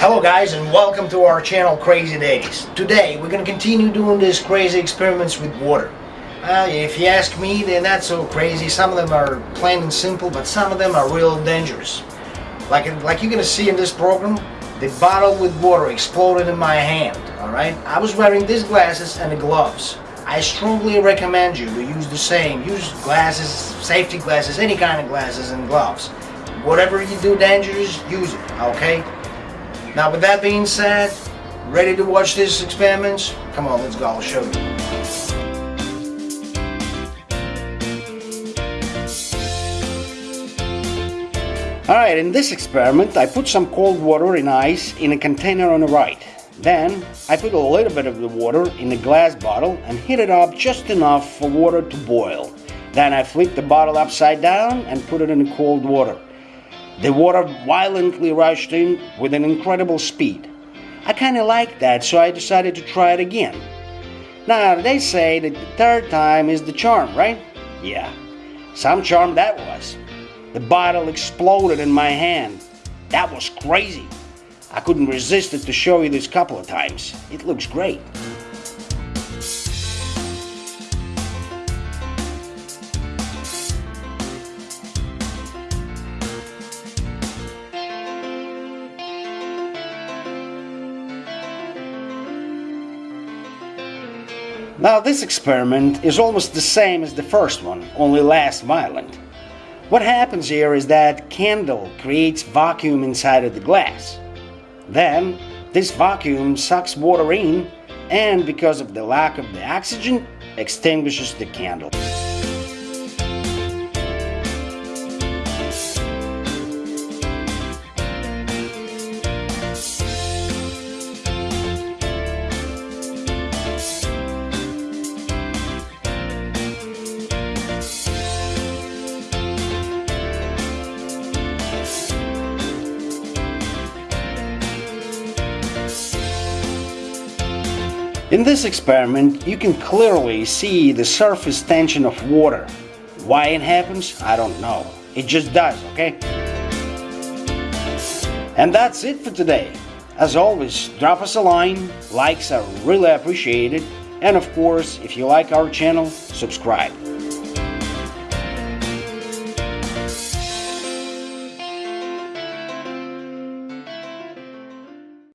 Hello guys and welcome to our channel Crazy Days. Today we're going to continue doing these crazy experiments with water. Uh, if you ask me, they're not so crazy. Some of them are plain and simple, but some of them are real dangerous. Like, like you're to see in this program, the bottle with water exploded in my hand, alright? I was wearing these glasses and the gloves. I strongly recommend you to use the same. Use glasses, safety glasses, any kind of glasses and gloves. Whatever you do dangerous, use it, okay? Now with that being said, ready to watch these experiments? Come on, let's go, I'll show you. Alright, in this experiment I put some cold water in ice in a container on the right. Then I put a little bit of the water in a glass bottle and heat it up just enough for water to boil. Then I flipped the bottle upside down and put it in the cold water. The water violently rushed in with an incredible speed. I kinda liked that, so I decided to try it again. Now, they say that the third time is the charm, right? Yeah, some charm that was. The bottle exploded in my hand. That was crazy. I couldn't resist it to show you this couple of times. It looks great. Now this experiment is almost the same as the first one, only less violent. What happens here is that candle creates vacuum inside of the glass. Then this vacuum sucks water in and because of the lack of the oxygen extinguishes the candle. In this experiment, you can clearly see the surface tension of water. Why it happens, I don't know. It just does, okay? And that's it for today. As always, drop us a line, likes are really appreciated, and of course, if you like our channel, subscribe.